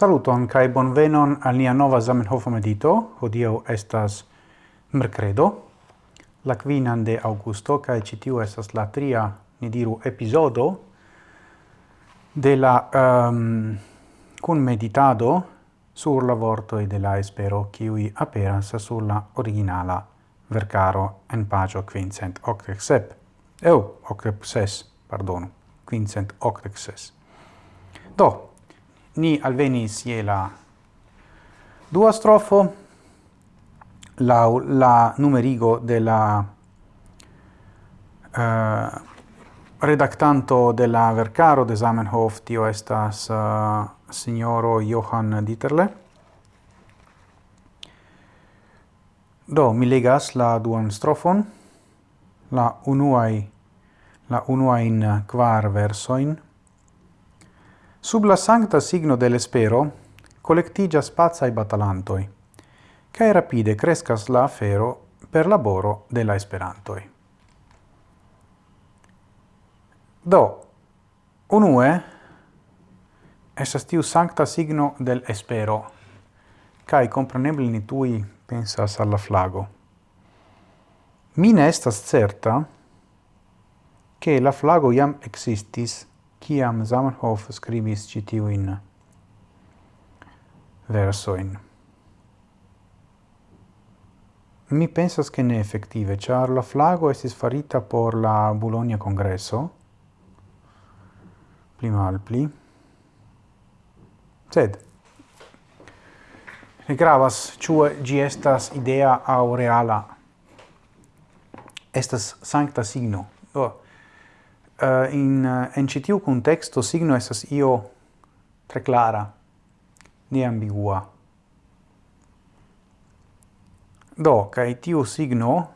Saluton kai bonvenon al nia nova Zamenhof medito. Hodiaŭ estas mercredo, la quinan de augusto kai ĉi tiu estas la tria, ni diru, epizodo de la ehm, um, kun meditado sur la vortoj de la espero kiui aperas sur la originala vercaro en pagio quincent octexep. Eu, octexes, pardonu, quincent octexes. Do, ni alvenis je la dua strofo la la numerigo della uh, eh, redactanto della vercaro de Zamenhof tio estas uh, signoro Johann Dieterle. Do mi legas la duan strofon la unuai la unuain eh, kvar versoin. Sub la sancta signo de l'espero spazza i batalantoi, cae rapide crescas la afero per laboro de la esperantoi. Do, unue, estas tiu sancta signo del espero, cae compreneble ni tui pensas alla flago. Mine estas certa che la flago iam existis kiam Zamenhof scribis citiuin versoin. Mi pensas che ne effettive, char la flago estis farita por la Bologna Congresso, pli mal pli, sed ne gravas ĉu gi estas idea au reala. Estas sancta signo. Do uh, in eh, en ĉi tiu signo esas io tre clara ne ambigua. Do, kai tiu signo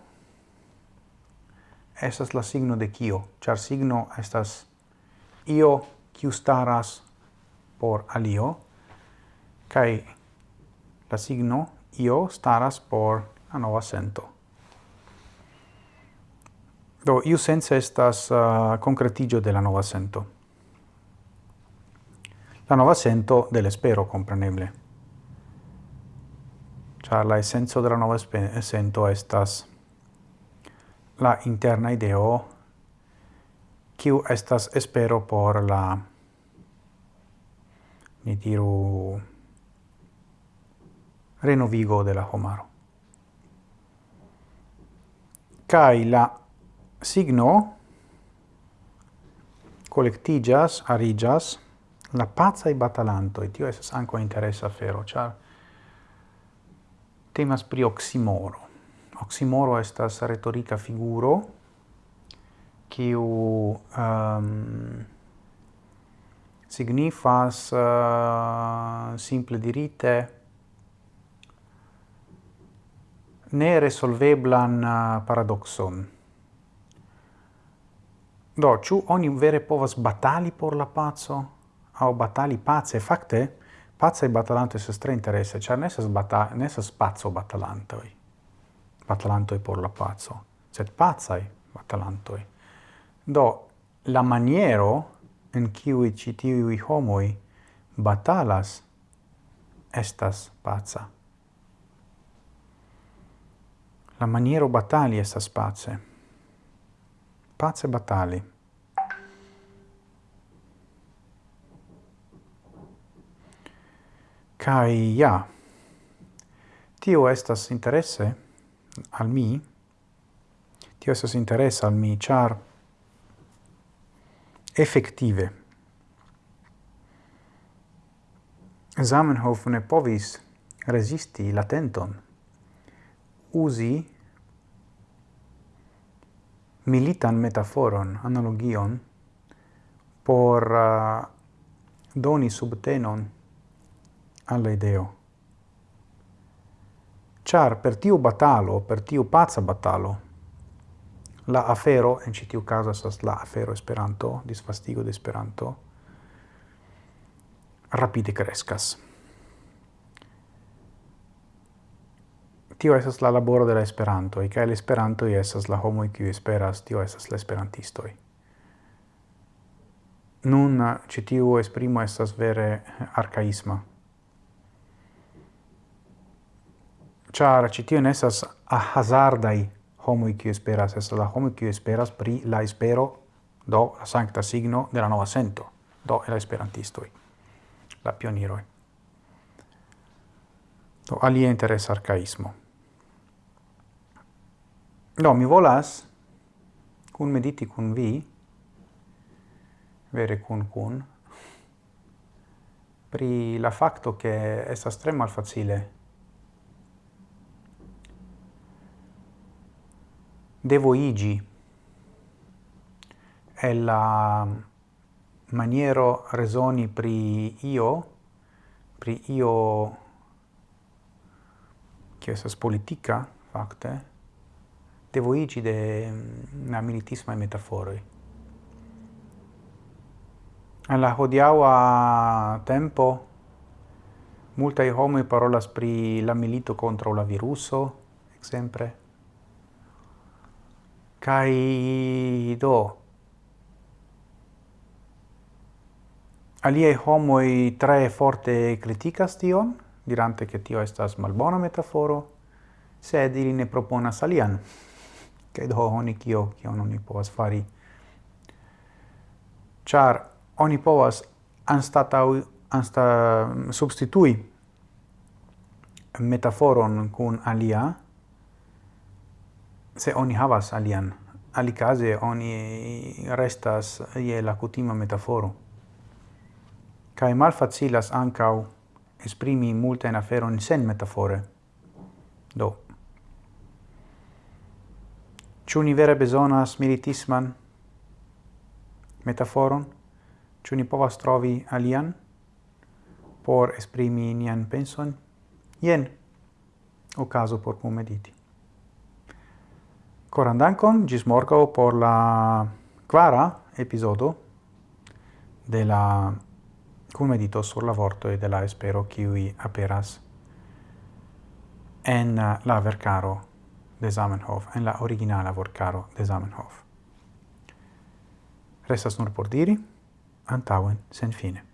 esas la signo de kio, char signo estas io kiu staras por alio, kai la signo io staras por la nova sento. Do, iu sense estas uh, concretigio de la nova sento. La nova sento del espero compreneble. Char la essenzo de la nova sento estas la interna ideo kiu estas espero por la ni diru renovigo de la homaro. Kai la signo collectigas, arigas, la pazza e Tio esas anco interessa fero char temas pri oximoro. Oximoro estas retorica figuro kiu um, signifas uh, simple dirite ne resolveblan uh, paradoxon. Do, ĉu oni vere povas batali por la pazzo? Au batali pace? Fakte, pacaj batalantoj estas tre interesse, ĉar ne estas bata ne estas paco batalantoi. Batalantoj por la pazzo. sed pazai batalantoi. Do, la maniero en cui citiui homoi batalas estas pazza. La maniero batali estas pace. Pace Batali. Kai ja, tio estas interesse al mi, tio estas interesse al mi, char effettive. Zamenhof ne povis resisti la tenton usi militan metaforon, analogion, por uh, doni subtenon alla ideo. Char per tiu batalo, per tiu pazza batalo, la afero, en citiu caso sas la afero Esperanto, disfastigo de Esperanto, rapide crescas. tio estas la laboro de la Esperantoj, kaj la Esperantoj estas la homo kiu esperas, tio esas la Esperantistoj. Nun ĉi tiu esprimo estas vere eh, arkaisma. Ĉar ĉi tio ne estas hazardaj homoj kiu esperas, estas la homo kiu esperas pri la espero, do la sankta signo de la nova sento, do la Esperantistoj, la pioniroj. Do alia interes arcaismo. Do, mi volas cun mediti cun vi, vere cun cun, pri la facto che estas tre malfacile. Devo igi. È la maniero resoni pri io pri io che esas politica facte tevoigi de mm, na militisma metaforoi. Alla hodiaua tempo multai homoi parolas pri la milito contra la viruso, exemple. Kai do aliei homoi tre forte criticas tion, dirante che tio estas malbona metaforo, sed ili ne proponas alian kaj do oni kio non oni povas fari. char oni povas anstataŭ ansta substitui metaforon kun alia se oni havas alian. Alicase oni restas ie la kutima metaforo. Kai mal facilas ancau esprimi multajn aferojn sen metafore. Do Ciu ni vere besonas militisman metaforon? Ciu ni povas trovi alian por esprimi nian penson? o caso por pum mediti. Coran dankon, gis morgo por la quara episodo de la kunmedito sur la e de la espero kiuj aperas en la vercaro de Zamenhof en la originala vortcaro de Zamenhof. Restas nur por diri, antauen sen fine.